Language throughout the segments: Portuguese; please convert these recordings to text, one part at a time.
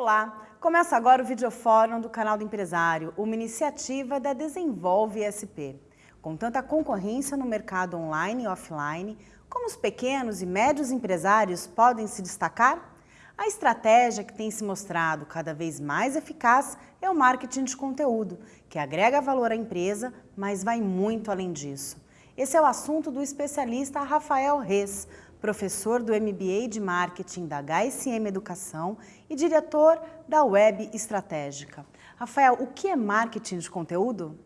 Olá, começa agora o Videofórum do Canal do Empresário, uma iniciativa da Desenvolve SP. Com tanta concorrência no mercado online e offline, como os pequenos e médios empresários podem se destacar? A estratégia que tem se mostrado cada vez mais eficaz é o marketing de conteúdo, que agrega valor à empresa, mas vai muito além disso. Esse é o assunto do especialista Rafael Reis, professor do MBA de Marketing da HSM Educação e diretor da Web Estratégica. Rafael, o que é marketing de conteúdo?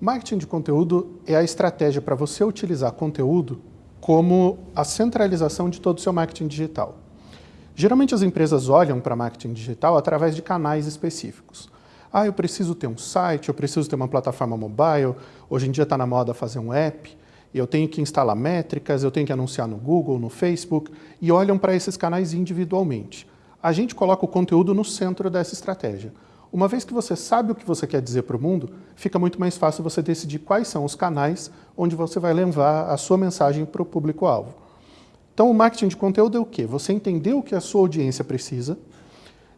Marketing de conteúdo é a estratégia para você utilizar conteúdo como a centralização de todo o seu marketing digital. Geralmente as empresas olham para marketing digital através de canais específicos. Ah, eu preciso ter um site, eu preciso ter uma plataforma mobile, hoje em dia está na moda fazer um app, eu tenho que instalar métricas, eu tenho que anunciar no Google, no Facebook, e olham para esses canais individualmente. A gente coloca o conteúdo no centro dessa estratégia. Uma vez que você sabe o que você quer dizer para o mundo, fica muito mais fácil você decidir quais são os canais onde você vai levar a sua mensagem para o público-alvo. Então, o marketing de conteúdo é o quê? Você entender o que a sua audiência precisa,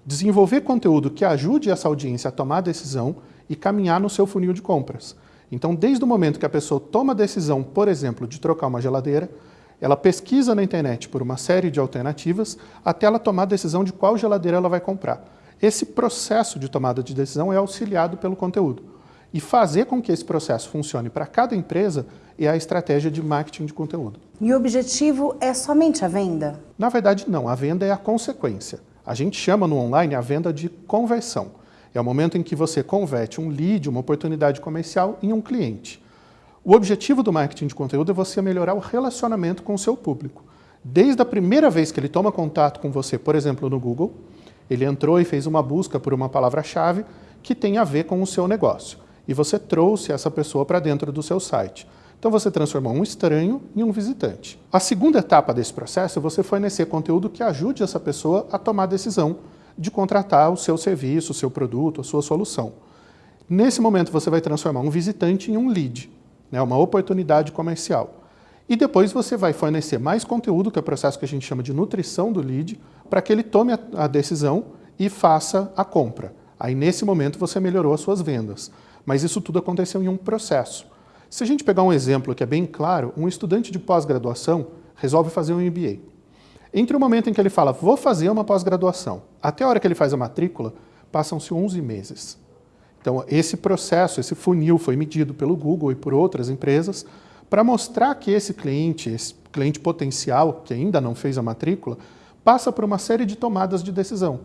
desenvolver conteúdo que ajude essa audiência a tomar decisão e caminhar no seu funil de compras. Então, desde o momento que a pessoa toma a decisão, por exemplo, de trocar uma geladeira, ela pesquisa na internet por uma série de alternativas até ela tomar a decisão de qual geladeira ela vai comprar. Esse processo de tomada de decisão é auxiliado pelo conteúdo. E fazer com que esse processo funcione para cada empresa é a estratégia de marketing de conteúdo. E o objetivo é somente a venda? Na verdade, não. A venda é a consequência. A gente chama no online a venda de conversão. É o momento em que você converte um lead, uma oportunidade comercial, em um cliente. O objetivo do marketing de conteúdo é você melhorar o relacionamento com o seu público. Desde a primeira vez que ele toma contato com você, por exemplo, no Google, ele entrou e fez uma busca por uma palavra-chave que tem a ver com o seu negócio. E você trouxe essa pessoa para dentro do seu site. Então você transformou um estranho em um visitante. A segunda etapa desse processo é você fornecer conteúdo que ajude essa pessoa a tomar decisão de contratar o seu serviço, o seu produto, a sua solução. Nesse momento, você vai transformar um visitante em um lead, né, uma oportunidade comercial. E depois você vai fornecer mais conteúdo, que é o processo que a gente chama de nutrição do lead, para que ele tome a, a decisão e faça a compra. Aí, nesse momento, você melhorou as suas vendas. Mas isso tudo aconteceu em um processo. Se a gente pegar um exemplo que é bem claro, um estudante de pós-graduação resolve fazer um MBA. Entre o momento em que ele fala, vou fazer uma pós-graduação, até a hora que ele faz a matrícula, passam-se 11 meses. Então, esse processo, esse funil foi medido pelo Google e por outras empresas para mostrar que esse cliente, esse cliente potencial, que ainda não fez a matrícula, passa por uma série de tomadas de decisão.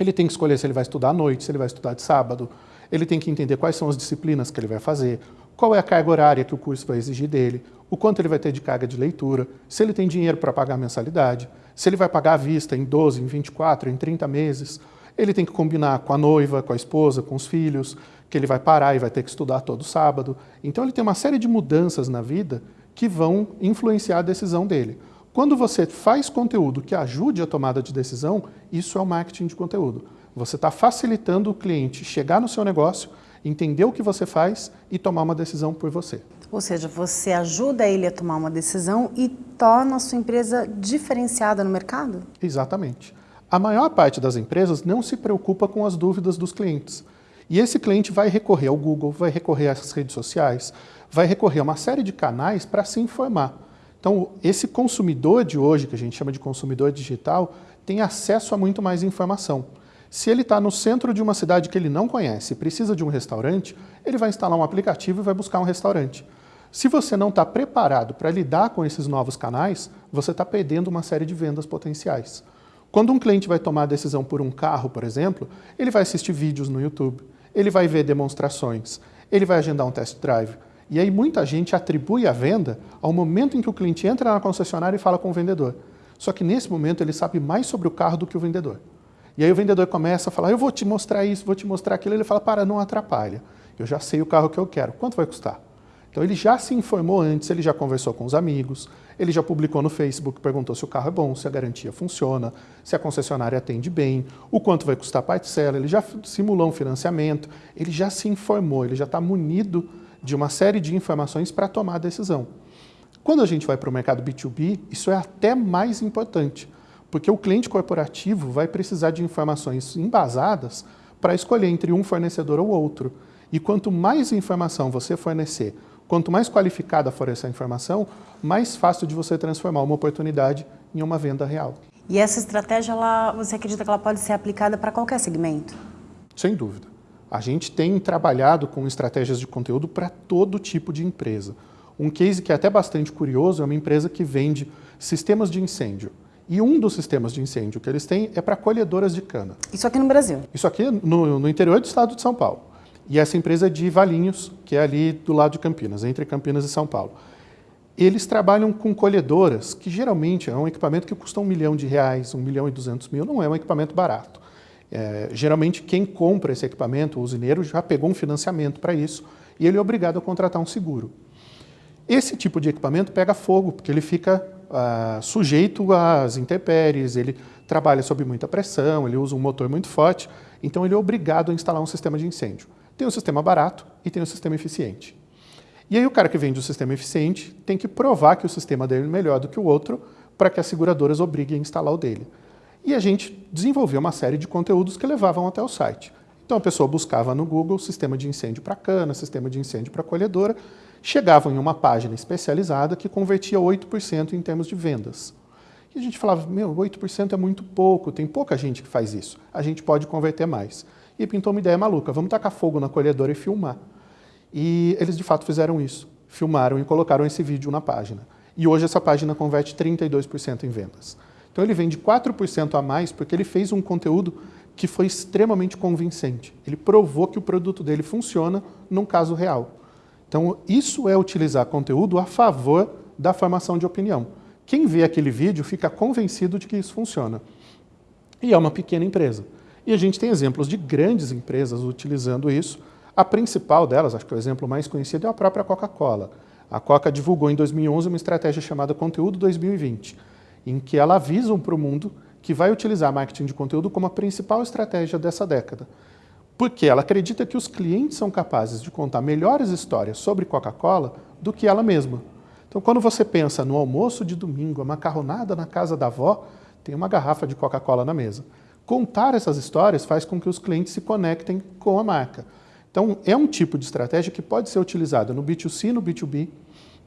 Ele tem que escolher se ele vai estudar à noite, se ele vai estudar de sábado, ele tem que entender quais são as disciplinas que ele vai fazer, qual é a carga horária que o curso vai exigir dele, o quanto ele vai ter de carga de leitura, se ele tem dinheiro para pagar a mensalidade, se ele vai pagar à vista em 12, em 24, em 30 meses. Ele tem que combinar com a noiva, com a esposa, com os filhos, que ele vai parar e vai ter que estudar todo sábado. Então ele tem uma série de mudanças na vida que vão influenciar a decisão dele. Quando você faz conteúdo que ajude a tomada de decisão, isso é o marketing de conteúdo. Você está facilitando o cliente chegar no seu negócio entender o que você faz e tomar uma decisão por você. Ou seja, você ajuda ele a tomar uma decisão e torna a sua empresa diferenciada no mercado? Exatamente. A maior parte das empresas não se preocupa com as dúvidas dos clientes. E esse cliente vai recorrer ao Google, vai recorrer às redes sociais, vai recorrer a uma série de canais para se informar. Então, esse consumidor de hoje, que a gente chama de consumidor digital, tem acesso a muito mais informação. Se ele está no centro de uma cidade que ele não conhece e precisa de um restaurante, ele vai instalar um aplicativo e vai buscar um restaurante. Se você não está preparado para lidar com esses novos canais, você está perdendo uma série de vendas potenciais. Quando um cliente vai tomar a decisão por um carro, por exemplo, ele vai assistir vídeos no YouTube, ele vai ver demonstrações, ele vai agendar um test drive. E aí muita gente atribui a venda ao momento em que o cliente entra na concessionária e fala com o vendedor. Só que nesse momento ele sabe mais sobre o carro do que o vendedor. E aí o vendedor começa a falar, eu vou te mostrar isso, vou te mostrar aquilo. Ele fala, para, não atrapalha. Eu já sei o carro que eu quero. Quanto vai custar? Então ele já se informou antes, ele já conversou com os amigos, ele já publicou no Facebook, perguntou se o carro é bom, se a garantia funciona, se a concessionária atende bem, o quanto vai custar a parcela, ele já simulou um financiamento, ele já se informou, ele já está munido de uma série de informações para tomar a decisão. Quando a gente vai para o mercado B2B, isso é até mais importante, Porque o cliente corporativo vai precisar de informações embasadas para escolher entre um fornecedor ou outro. E quanto mais informação você fornecer, quanto mais qualificada for essa informação, mais fácil de você transformar uma oportunidade em uma venda real. E essa estratégia, ela, você acredita que ela pode ser aplicada para qualquer segmento? Sem dúvida. A gente tem trabalhado com estratégias de conteúdo para todo tipo de empresa. Um case que é até bastante curioso é uma empresa que vende sistemas de incêndio. E um dos sistemas de incêndio que eles têm é para colhedoras de cana. Isso aqui no Brasil? Isso aqui no, no interior do estado de São Paulo. E essa empresa é de Valinhos, que é ali do lado de Campinas, entre Campinas e São Paulo. Eles trabalham com colhedoras, que geralmente é um equipamento que custa um milhão de reais, um milhão e duzentos mil, não é um equipamento barato. É, geralmente quem compra esse equipamento, o usineiro, já pegou um financiamento para isso e ele é obrigado a contratar um seguro. Esse tipo de equipamento pega fogo, porque ele fica sujeito às intempéries, ele trabalha sob muita pressão, ele usa um motor muito forte, então ele é obrigado a instalar um sistema de incêndio. Tem um sistema barato e tem um sistema eficiente. E aí o cara que vende o sistema eficiente tem que provar que o sistema dele é melhor do que o outro para que as seguradoras obriguem a instalar o dele. E a gente desenvolveu uma série de conteúdos que levavam até o site. Então a pessoa buscava no Google sistema de incêndio para cana, sistema de incêndio para colhedora, chegavam em uma página especializada que convertia 8% em termos de vendas. E a gente falava, meu, 8% é muito pouco, tem pouca gente que faz isso, a gente pode converter mais. E pintou uma ideia maluca, vamos tacar fogo na colhedora e filmar. E eles de fato fizeram isso, filmaram e colocaram esse vídeo na página. E hoje essa página converte 32% em vendas. Então ele vende 4% a mais porque ele fez um conteúdo que foi extremamente convincente. Ele provou que o produto dele funciona num caso real. Então, isso é utilizar conteúdo a favor da formação de opinião. Quem vê aquele vídeo fica convencido de que isso funciona. E é uma pequena empresa. E a gente tem exemplos de grandes empresas utilizando isso. A principal delas, acho que o exemplo mais conhecido é a própria Coca-Cola. A Coca divulgou em 2011 uma estratégia chamada Conteúdo 2020, em que ela avisa para o mundo que vai utilizar marketing de conteúdo como a principal estratégia dessa década porque ela acredita que os clientes são capazes de contar melhores histórias sobre Coca-Cola do que ela mesma. Então, quando você pensa no almoço de domingo, a macarronada na casa da avó, tem uma garrafa de Coca-Cola na mesa. Contar essas histórias faz com que os clientes se conectem com a marca. Então, é um tipo de estratégia que pode ser utilizada no B2C, no B2B,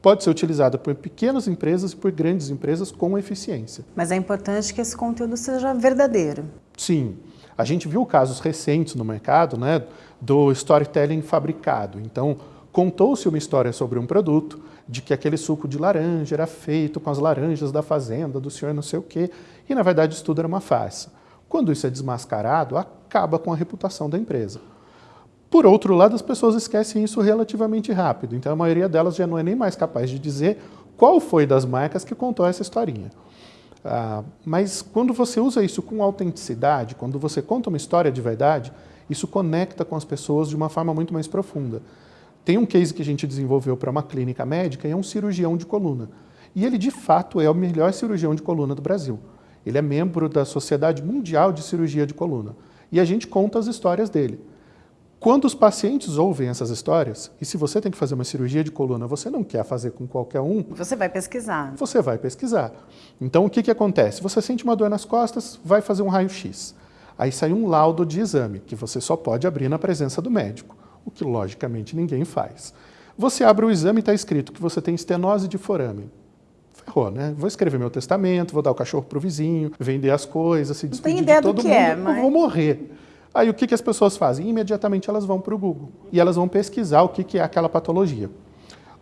pode ser utilizada por pequenas empresas e por grandes empresas com eficiência. Mas é importante que esse conteúdo seja verdadeiro. Sim. A gente viu casos recentes no mercado né, do storytelling fabricado. Então, contou-se uma história sobre um produto, de que aquele suco de laranja era feito com as laranjas da fazenda, do senhor não sei o quê, e na verdade isso tudo era uma farsa. Quando isso é desmascarado, acaba com a reputação da empresa. Por outro lado, as pessoas esquecem isso relativamente rápido, então a maioria delas já não é nem mais capaz de dizer qual foi das marcas que contou essa historinha. Ah, mas quando você usa isso com autenticidade, quando você conta uma história de verdade, isso conecta com as pessoas de uma forma muito mais profunda. Tem um case que a gente desenvolveu para uma clínica médica e é um cirurgião de coluna. E ele, de fato, é o melhor cirurgião de coluna do Brasil. Ele é membro da Sociedade Mundial de Cirurgia de Coluna. E a gente conta as histórias dele. Quando os pacientes ouvem essas histórias, e se você tem que fazer uma cirurgia de coluna, você não quer fazer com qualquer um... Você vai pesquisar. Você vai pesquisar. Então, o que, que acontece? Você sente uma dor nas costas, vai fazer um raio-x. Aí sai um laudo de exame, que você só pode abrir na presença do médico, o que, logicamente, ninguém faz. Você abre o exame e está escrito que você tem estenose de forame. Ferrou, né? Vou escrever meu testamento, vou dar o cachorro para o vizinho, vender as coisas, se despedir de todo mundo, é, mas... eu vou morrer. Aí o que, que as pessoas fazem? Imediatamente elas vão para o Google e elas vão pesquisar o que, que é aquela patologia.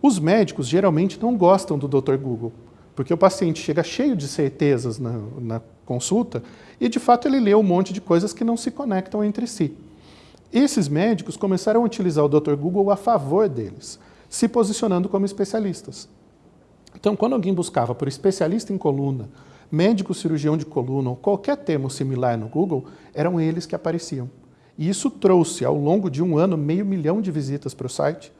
Os médicos geralmente não gostam do Dr. Google, porque o paciente chega cheio de certezas na, na consulta e, de fato, ele lê um monte de coisas que não se conectam entre si. Esses médicos começaram a utilizar o Dr. Google a favor deles, se posicionando como especialistas. Então, quando alguém buscava por especialista em coluna, médico cirurgião de coluna ou qualquer termo similar no Google, eram eles que apareciam. E isso trouxe, ao longo de um ano, meio milhão de visitas para o site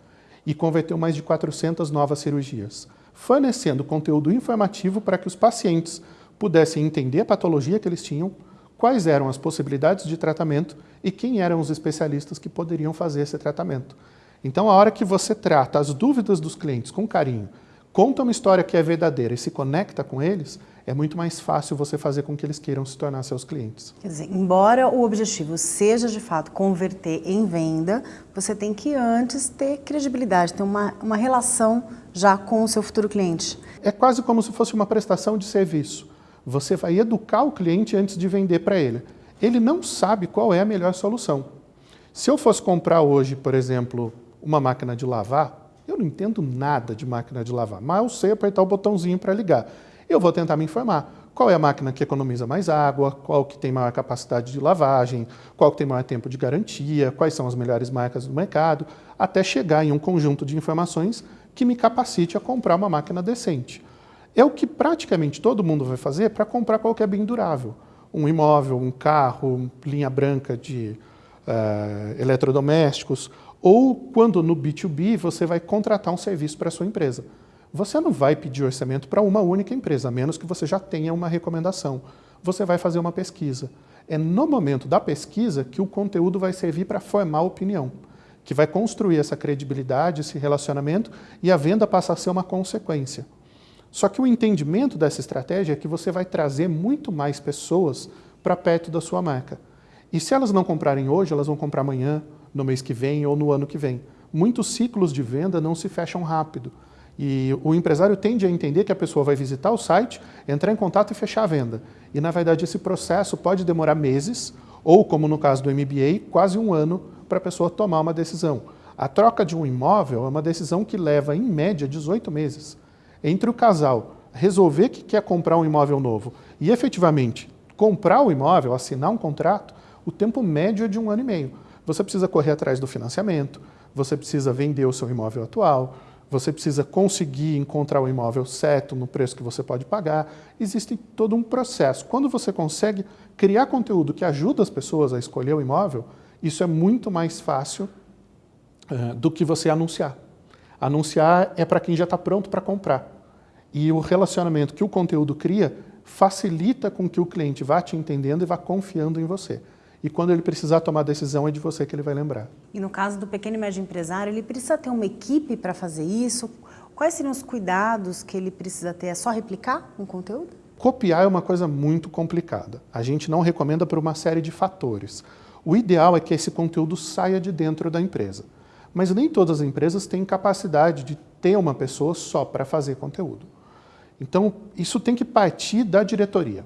e converteu mais de 400 novas cirurgias, fornecendo conteúdo informativo para que os pacientes pudessem entender a patologia que eles tinham, quais eram as possibilidades de tratamento e quem eram os especialistas que poderiam fazer esse tratamento. Então, a hora que você trata as dúvidas dos clientes com carinho, conta uma história que é verdadeira e se conecta com eles, é muito mais fácil você fazer com que eles queiram se tornar seus clientes. Quer dizer, embora o objetivo seja de fato converter em venda, você tem que antes ter credibilidade, ter uma, uma relação já com o seu futuro cliente. É quase como se fosse uma prestação de serviço. Você vai educar o cliente antes de vender para ele. Ele não sabe qual é a melhor solução. Se eu fosse comprar hoje, por exemplo, uma máquina de lavar, eu não entendo nada de máquina de lavar, mas eu sei apertar o botãozinho para ligar. Eu vou tentar me informar. Qual é a máquina que economiza mais água, qual que tem maior capacidade de lavagem, qual que tem maior tempo de garantia, quais são as melhores marcas do mercado, até chegar em um conjunto de informações que me capacite a comprar uma máquina decente. É o que praticamente todo mundo vai fazer para comprar qualquer bem durável. Um imóvel, um carro, linha branca de uh, eletrodomésticos, ou quando no B2B você vai contratar um serviço para a sua empresa. Você não vai pedir orçamento para uma única empresa, a menos que você já tenha uma recomendação. Você vai fazer uma pesquisa. É no momento da pesquisa que o conteúdo vai servir para formar opinião, que vai construir essa credibilidade, esse relacionamento, e a venda passa a ser uma consequência. Só que o entendimento dessa estratégia é que você vai trazer muito mais pessoas para perto da sua marca. E se elas não comprarem hoje, elas vão comprar amanhã, no mês que vem ou no ano que vem. Muitos ciclos de venda não se fecham rápido. E o empresário tende a entender que a pessoa vai visitar o site, entrar em contato e fechar a venda. E, na verdade, esse processo pode demorar meses, ou, como no caso do MBA, quase um ano para a pessoa tomar uma decisão. A troca de um imóvel é uma decisão que leva, em média, 18 meses. Entre o casal resolver que quer comprar um imóvel novo e, efetivamente, comprar o imóvel, assinar um contrato, o tempo médio é de um ano e meio. Você precisa correr atrás do financiamento, você precisa vender o seu imóvel atual, você precisa conseguir encontrar o imóvel certo no preço que você pode pagar. Existe todo um processo. Quando você consegue criar conteúdo que ajuda as pessoas a escolher o imóvel, isso é muito mais fácil uh, do que você anunciar. Anunciar é para quem já está pronto para comprar. E o relacionamento que o conteúdo cria facilita com que o cliente vá te entendendo e vá confiando em você e quando ele precisar tomar decisão é de você que ele vai lembrar. E no caso do pequeno e médio empresário, ele precisa ter uma equipe para fazer isso? Quais seriam os cuidados que ele precisa ter? É só replicar um conteúdo? Copiar é uma coisa muito complicada. A gente não recomenda por uma série de fatores. O ideal é que esse conteúdo saia de dentro da empresa. Mas nem todas as empresas têm capacidade de ter uma pessoa só para fazer conteúdo. Então, isso tem que partir da diretoria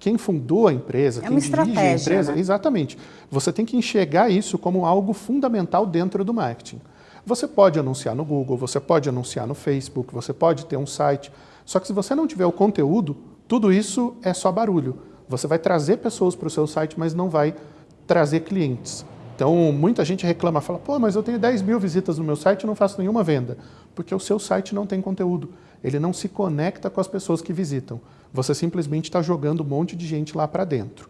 quem fundou a empresa, é quem dirige a empresa, né? exatamente. Você tem que enxergar isso como algo fundamental dentro do marketing. Você pode anunciar no Google, você pode anunciar no Facebook, você pode ter um site, só que se você não tiver o conteúdo, tudo isso é só barulho. Você vai trazer pessoas para o seu site, mas não vai trazer clientes. Então, muita gente reclama, fala, pô, mas eu tenho 10 mil visitas no meu site e não faço nenhuma venda. Porque o seu site não tem conteúdo. Ele não se conecta com as pessoas que visitam. Você simplesmente está jogando um monte de gente lá para dentro.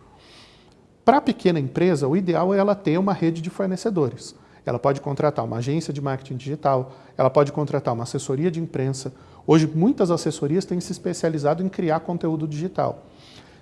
Para a pequena empresa, o ideal é ela ter uma rede de fornecedores. Ela pode contratar uma agência de marketing digital, ela pode contratar uma assessoria de imprensa. Hoje, muitas assessorias têm se especializado em criar conteúdo digital.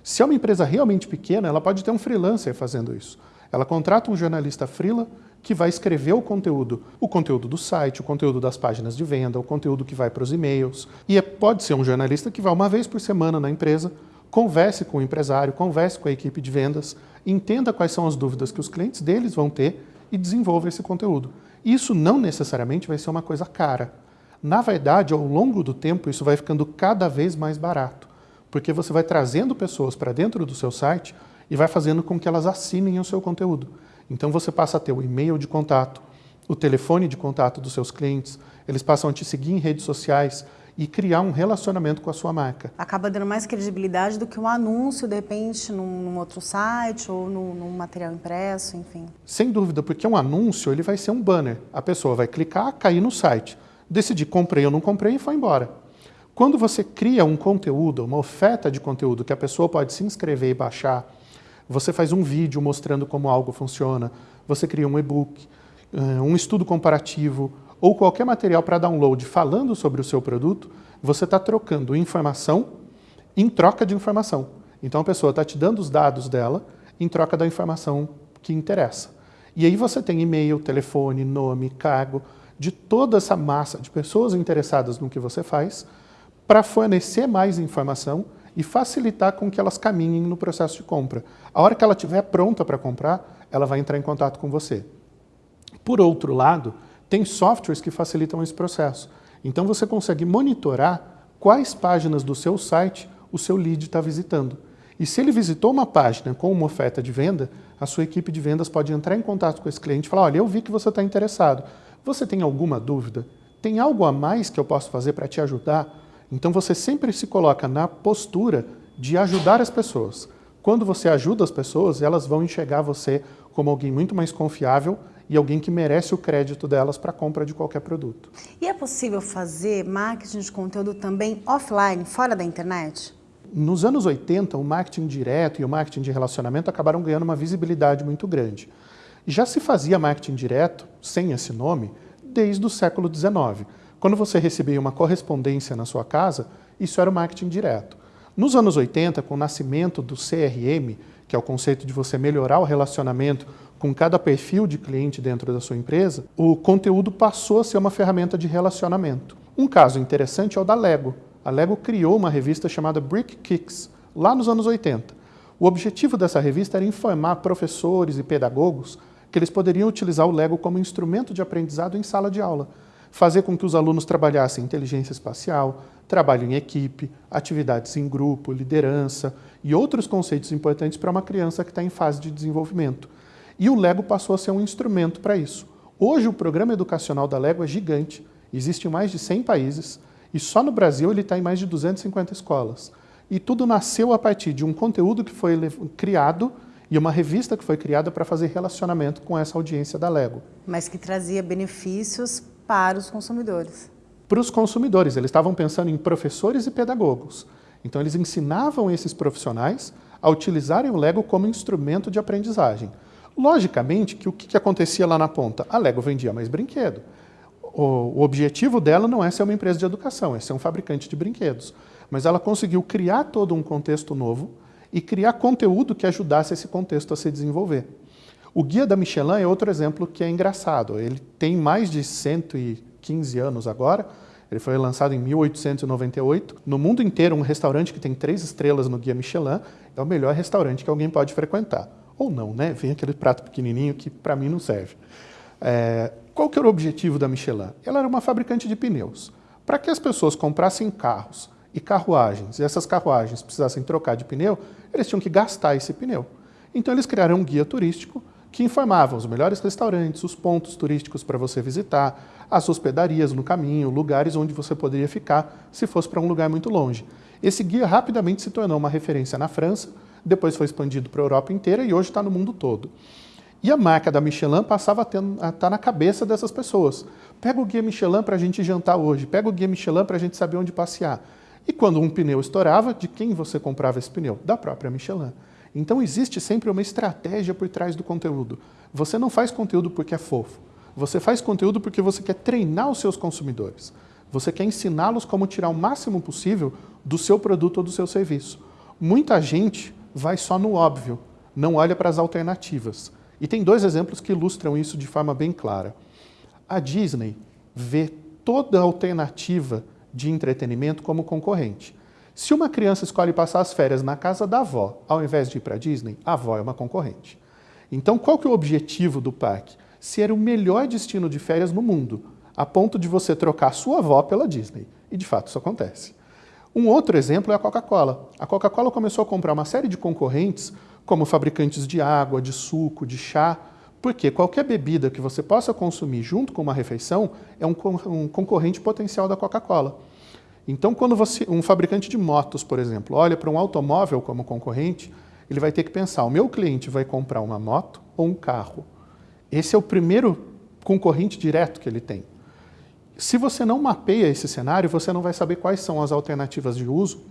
Se é uma empresa realmente pequena, ela pode ter um freelancer fazendo isso. Ela contrata um jornalista freela que vai escrever o conteúdo, o conteúdo do site, o conteúdo das páginas de venda, o conteúdo que vai para os e-mails. E é, pode ser um jornalista que vai uma vez por semana na empresa, converse com o empresário, converse com a equipe de vendas, entenda quais são as dúvidas que os clientes deles vão ter e desenvolva esse conteúdo. Isso não necessariamente vai ser uma coisa cara. Na verdade, ao longo do tempo, isso vai ficando cada vez mais barato, porque você vai trazendo pessoas para dentro do seu site e vai fazendo com que elas assinem o seu conteúdo. Então você passa a ter o e-mail de contato, o telefone de contato dos seus clientes, eles passam a te seguir em redes sociais e criar um relacionamento com a sua marca. Acaba dando mais credibilidade do que um anúncio, de repente, num, num outro site ou num, num, material impresso, enfim. Sem dúvida, porque um anúncio ele vai ser um banner. A pessoa vai clicar, cair no site, decidir comprei ou não comprei e foi embora. Quando você cria um conteúdo, uma oferta de conteúdo que a pessoa pode se inscrever e baixar, você faz um vídeo mostrando como algo funciona, você cria um e-book, eh, um estudo comparativo ou qualquer material para download falando sobre o seu produto, você está trocando informação em troca de informação. Então a pessoa está te dando os dados dela em troca da informação que interessa. E aí você tem e-mail, telefone, nome, cargo, de toda essa massa de pessoas interessadas no que você faz, para fornecer mais informação e facilitar com que elas caminhem no processo de compra. A hora que ela estiver pronta para comprar, ela vai entrar em contato com você. Por outro lado, tem softwares que facilitam esse processo. Então você consegue monitorar quais páginas do seu site o seu lead está visitando. E se ele visitou uma página com uma oferta de venda, a sua equipe de vendas pode entrar em contato com esse cliente e falar, olha, eu vi que você está interessado. Você tem alguma dúvida? Tem algo a mais que eu posso fazer para te ajudar? Então você sempre se coloca na postura de ajudar as pessoas. Quando você ajuda as pessoas, elas vão enxergar você como alguém muito mais confiável e alguém que merece o crédito delas para a compra de qualquer produto. E é possível fazer marketing de conteúdo também offline, fora da internet? Nos anos 80, o marketing direto e o marketing de relacionamento acabaram ganhando uma visibilidade muito grande. Já se fazia marketing direto, sem esse nome, desde o século XIX. Quando você recebia uma correspondência na sua casa, isso era o marketing direto. Nos anos 80, com o nascimento do CRM, que é o conceito de você melhorar o relacionamento com cada perfil de cliente dentro da sua empresa, o conteúdo passou a ser uma ferramenta de relacionamento. Um caso interessante é o da Lego a Lego criou uma revista chamada Brick Kicks, lá nos anos 80. O objetivo dessa revista era informar professores e pedagogos que eles poderiam utilizar o Lego como instrumento de aprendizado em sala de aula, fazer com que os alunos trabalhassem inteligência espacial, trabalho em equipe, atividades em grupo, liderança e outros conceitos importantes para uma criança que está em fase de desenvolvimento. E o Lego passou a ser um instrumento para isso. Hoje o programa educacional da Lego é gigante, existe em mais de 100 países, e só no Brasil ele está em mais de 250 escolas. E tudo nasceu a partir de um conteúdo que foi criado e uma revista que foi criada para fazer relacionamento com essa audiência da Lego. Mas que trazia benefícios para os consumidores. Para os consumidores, eles estavam pensando em professores e pedagogos. Então eles ensinavam esses profissionais a utilizarem o Lego como instrumento de aprendizagem. Logicamente que o que acontecia lá na ponta? A Lego vendia mais brinquedo o, objetivo dela não é ser uma empresa de educação, é ser um fabricante de brinquedos. Mas ela conseguiu criar todo um contexto novo e criar conteúdo que ajudasse esse contexto a se desenvolver. O Guia da Michelin é outro exemplo que é engraçado. Ele tem mais de 115 anos agora, ele foi lançado em 1898. No mundo inteiro, um restaurante que tem três estrelas no Guia Michelin é o melhor restaurante que alguém pode frequentar. Ou não, né? Vem aquele prato pequenininho que para mim não serve. É, qual que era o objetivo da Michelin? Ela era uma fabricante de pneus. Para que as pessoas comprassem carros e carruagens, e essas carruagens precisassem trocar de pneu, eles tinham que gastar esse pneu. Então eles criaram um guia turístico que informava os melhores restaurantes, os pontos turísticos para você visitar, as hospedarias no caminho, lugares onde você poderia ficar se fosse para um lugar muito longe. Esse guia rapidamente se tornou uma referência na França, depois foi expandido para a Europa inteira e hoje está no mundo todo. E a marca da Michelin passava a estar tá na cabeça dessas pessoas. Pega o guia Michelin para a gente jantar hoje, pega o guia Michelin para a gente saber onde passear. E quando um pneu estourava, de quem você comprava esse pneu? Da própria Michelin. Então existe sempre uma estratégia por trás do conteúdo. Você não faz conteúdo porque é fofo. Você faz conteúdo porque você quer treinar os seus consumidores. Você quer ensiná-los como tirar o máximo possível do seu produto ou do seu serviço. Muita gente vai só no óbvio, não olha para as alternativas. E tem dois exemplos que ilustram isso de forma bem clara. A Disney vê toda alternativa de entretenimento como concorrente. Se uma criança escolhe passar as férias na casa da avó, ao invés de ir para a Disney, a avó é uma concorrente. Então, qual que é o objetivo do parque? Ser o melhor destino de férias no mundo, a ponto de você trocar sua avó pela Disney. E, de fato, isso acontece. Um outro exemplo é a Coca-Cola. A Coca-Cola começou a comprar uma série de concorrentes como fabricantes de água, de suco, de chá, porque qualquer bebida que você possa consumir junto com uma refeição é um, concorrente potencial da Coca-Cola. Então, quando você, um fabricante de motos, por exemplo, olha para um automóvel como concorrente, ele vai ter que pensar, o meu cliente vai comprar uma moto ou um carro? Esse é o primeiro concorrente direto que ele tem. Se você não mapeia esse cenário, você não vai saber quais são as alternativas de uso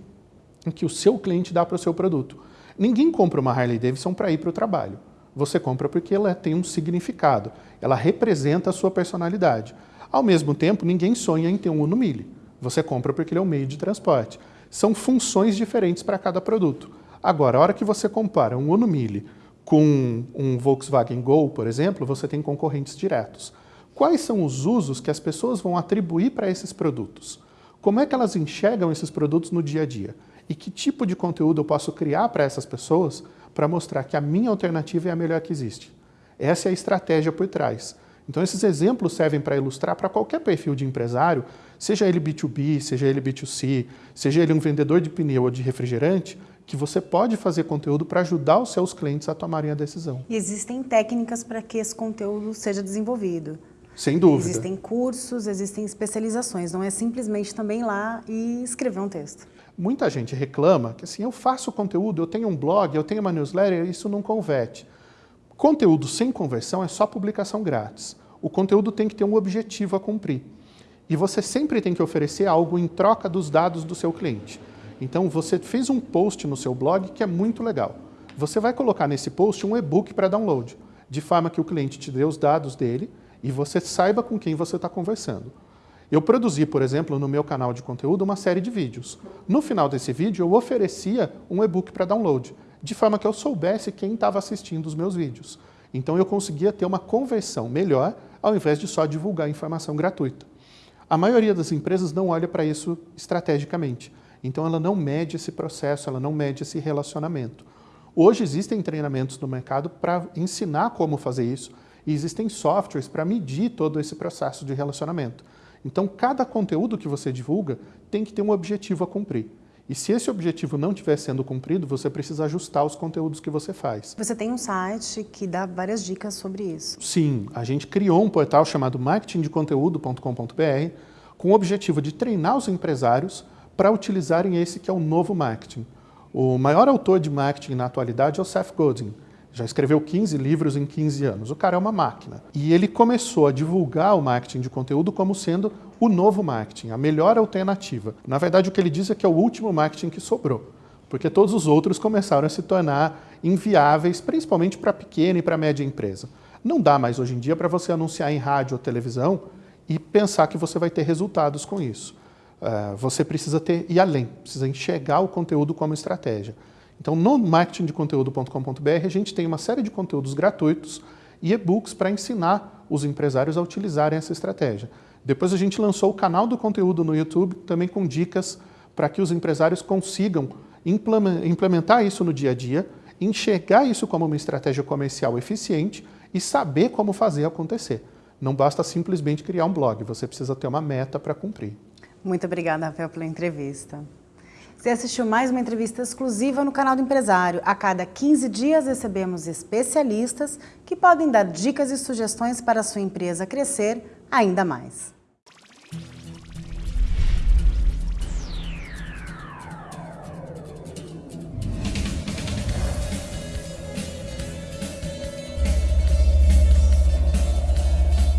que o seu cliente dá para o seu produto. Ninguém compra uma Harley Davidson para ir para o trabalho. Você compra porque ela tem um significado, ela representa a sua personalidade. Ao mesmo tempo, ninguém sonha em ter um Uno Mille. Você compra porque ele é um meio de transporte. São funções diferentes para cada produto. Agora, a hora que você compara um Uno Mille com um Volkswagen Gol, por exemplo, você tem concorrentes diretos. Quais são os usos que as pessoas vão atribuir para esses produtos? Como é que elas enxergam esses produtos no dia a dia? e que tipo de conteúdo eu posso criar para essas pessoas para mostrar que a minha alternativa é a melhor que existe. Essa é a estratégia por trás. Então esses exemplos servem para ilustrar para qualquer perfil de empresário, seja ele B2B, seja ele B2C, seja ele um vendedor de pneu ou de refrigerante, que você pode fazer conteúdo para ajudar os seus clientes a tomarem a decisão. E existem técnicas para que esse conteúdo seja desenvolvido. Sem dúvida. Existem cursos, existem especializações, não é simplesmente também ir lá e escrever um texto. Muita gente reclama que assim, eu faço conteúdo, eu tenho um blog, eu tenho uma newsletter, isso não converte. Conteúdo sem conversão é só publicação grátis. O conteúdo tem que ter um objetivo a cumprir. E você sempre tem que oferecer algo em troca dos dados do seu cliente. Então você fez um post no seu blog que é muito legal. Você vai colocar nesse post um e-book para download, de forma que o cliente te dê os dados dele e você saiba com quem você está conversando. Eu produzi, por exemplo, no meu canal de conteúdo uma série de vídeos. No final desse vídeo eu oferecia um e-book para download, de forma que eu soubesse quem estava assistindo os meus vídeos. Então eu conseguia ter uma conversão melhor ao invés de só divulgar informação gratuita. A maioria das empresas não olha para isso estrategicamente. Então ela não mede esse processo, ela não mede esse relacionamento. Hoje existem treinamentos no mercado para ensinar como fazer isso e existem softwares para medir todo esse processo de relacionamento. Então cada conteúdo que você divulga tem que ter um objetivo a cumprir. E se esse objetivo não estiver sendo cumprido, você precisa ajustar os conteúdos que você faz. Você tem um site que dá várias dicas sobre isso. Sim, a gente criou um portal chamado marketingdeconteúdo.com.br com o objetivo de treinar os empresários para utilizarem esse que é o novo marketing. O maior autor de marketing na atualidade é o Seth Godin. Já escreveu 15 livros em 15 anos. O cara é uma máquina. E ele começou a divulgar o marketing de conteúdo como sendo o novo marketing, a melhor alternativa. Na verdade, o que ele diz é que é o último marketing que sobrou, porque todos os outros começaram a se tornar inviáveis, principalmente para pequena e para média empresa. Não dá mais hoje em dia para você anunciar em rádio ou televisão e pensar que você vai ter resultados com isso. Uh, você precisa ter, ir além, precisa enxergar o conteúdo como estratégia. Então, no marketingdeconteúdo.com.br, a gente tem uma série de conteúdos gratuitos e e-books para ensinar os empresários a utilizarem essa estratégia. Depois a gente lançou o canal do conteúdo no YouTube, também com dicas para que os empresários consigam implementar isso no dia a dia, enxergar isso como uma estratégia comercial eficiente e saber como fazer acontecer. Não basta simplesmente criar um blog, você precisa ter uma meta para cumprir. Muito obrigada, Rafael, pela entrevista. Você assistiu mais uma entrevista exclusiva no canal do Empresário. A cada 15 dias recebemos especialistas que podem dar dicas e sugestões para a sua empresa crescer ainda mais.